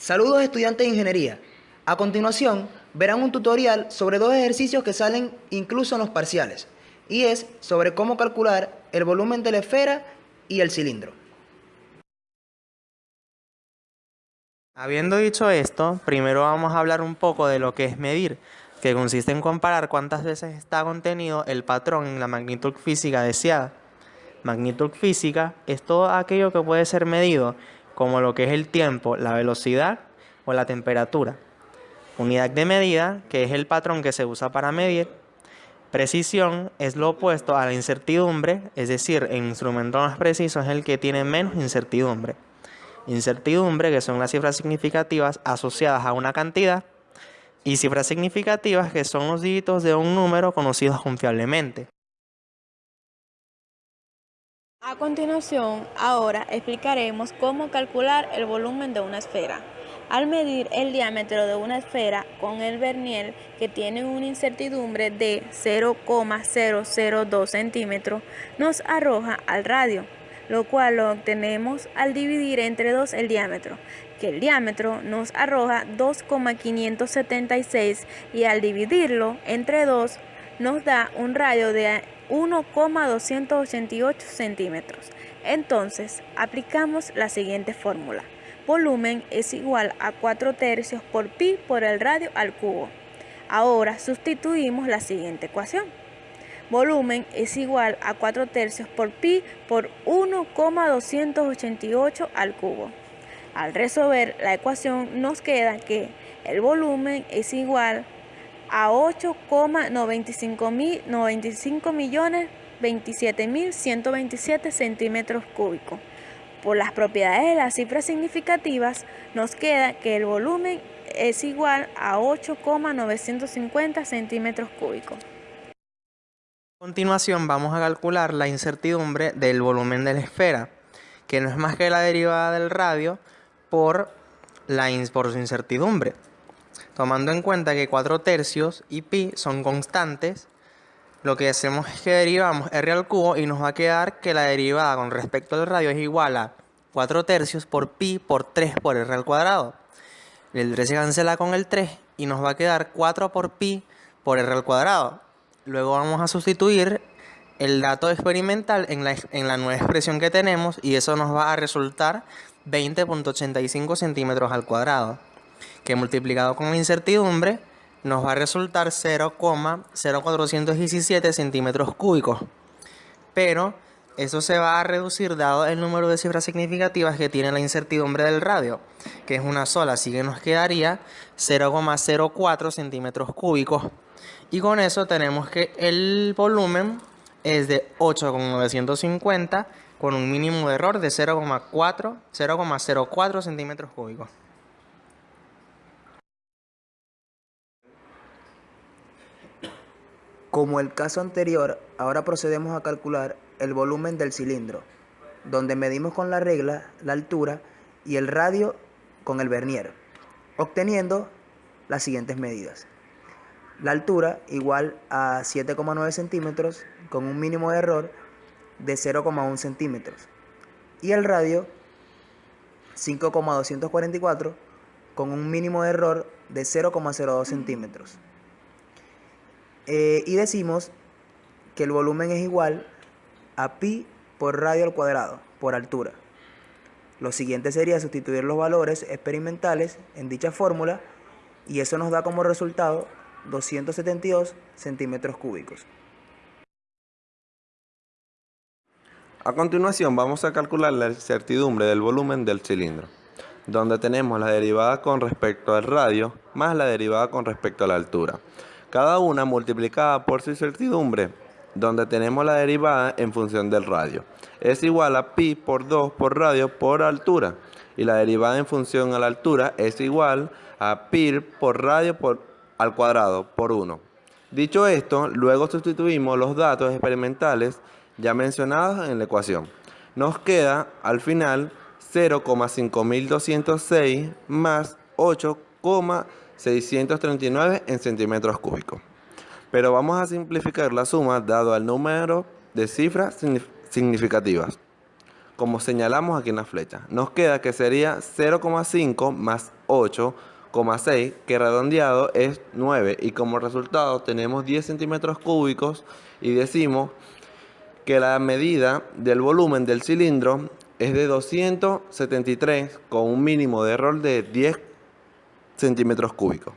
Saludos estudiantes de ingeniería. A continuación, verán un tutorial sobre dos ejercicios que salen incluso en los parciales, y es sobre cómo calcular el volumen de la esfera y el cilindro. Habiendo dicho esto, primero vamos a hablar un poco de lo que es medir, que consiste en comparar cuántas veces está contenido el patrón en la magnitud física deseada. Magnitud física es todo aquello que puede ser medido como lo que es el tiempo, la velocidad o la temperatura. Unidad de medida, que es el patrón que se usa para medir. Precisión es lo opuesto a la incertidumbre, es decir, el instrumento más preciso es el que tiene menos incertidumbre. Incertidumbre, que son las cifras significativas asociadas a una cantidad, y cifras significativas, que son los dígitos de un número conocidos confiablemente. A continuación, ahora explicaremos cómo calcular el volumen de una esfera. Al medir el diámetro de una esfera con el vernier que tiene una incertidumbre de 0,002 centímetros, nos arroja al radio, lo cual lo obtenemos al dividir entre 2 el diámetro, que el diámetro nos arroja 2,576 y al dividirlo entre 2 nos da un radio de 1,288 centímetros. Entonces, aplicamos la siguiente fórmula. Volumen es igual a 4 tercios por pi por el radio al cubo. Ahora sustituimos la siguiente ecuación. Volumen es igual a 4 tercios por pi por 1,288 al cubo. Al resolver la ecuación nos queda que el volumen es igual a a 8,95 millones 27.127 centímetros cúbicos. Por las propiedades de las cifras significativas, nos queda que el volumen es igual a 8,950 centímetros cúbicos. A continuación vamos a calcular la incertidumbre del volumen de la esfera, que no es más que la derivada del radio por, la, por su incertidumbre. Tomando en cuenta que 4 tercios y pi son constantes, lo que hacemos es que derivamos r al cubo y nos va a quedar que la derivada con respecto al radio es igual a 4 tercios por pi por 3 por r al cuadrado. El 3 se cancela con el 3 y nos va a quedar 4 por pi por r al cuadrado. Luego vamos a sustituir el dato experimental en la, en la nueva expresión que tenemos y eso nos va a resultar 20.85 centímetros al cuadrado que multiplicado con la incertidumbre nos va a resultar 0,0417 centímetros cúbicos. Pero eso se va a reducir dado el número de cifras significativas que tiene la incertidumbre del radio, que es una sola, así que nos quedaría 0,04 centímetros cúbicos. Y con eso tenemos que el volumen es de 8,950 con un mínimo de error de 0,4 0,04 centímetros cúbicos. Como el caso anterior, ahora procedemos a calcular el volumen del cilindro, donde medimos con la regla la altura y el radio con el vernier, obteniendo las siguientes medidas. La altura igual a 7,9 centímetros con un mínimo de error de 0,1 centímetros y el radio 5,244 con un mínimo de error de 0,02 centímetros. Eh, y decimos que el volumen es igual a pi por radio al cuadrado, por altura. Lo siguiente sería sustituir los valores experimentales en dicha fórmula y eso nos da como resultado 272 centímetros cúbicos. A continuación vamos a calcular la incertidumbre del volumen del cilindro, donde tenemos la derivada con respecto al radio más la derivada con respecto a la altura cada una multiplicada por su incertidumbre, donde tenemos la derivada en función del radio. Es igual a pi por 2 por radio por altura, y la derivada en función a la altura es igual a pi por radio por, al cuadrado por 1. Dicho esto, luego sustituimos los datos experimentales ya mencionados en la ecuación. Nos queda al final 0,5206 más 8, 639 en centímetros cúbicos. Pero vamos a simplificar la suma dado al número de cifras significativas. Como señalamos aquí en la flecha, nos queda que sería 0,5 más 8,6 que redondeado es 9 y como resultado tenemos 10 centímetros cúbicos y decimos que la medida del volumen del cilindro es de 273 con un mínimo de error de 10 centímetros cúbicos.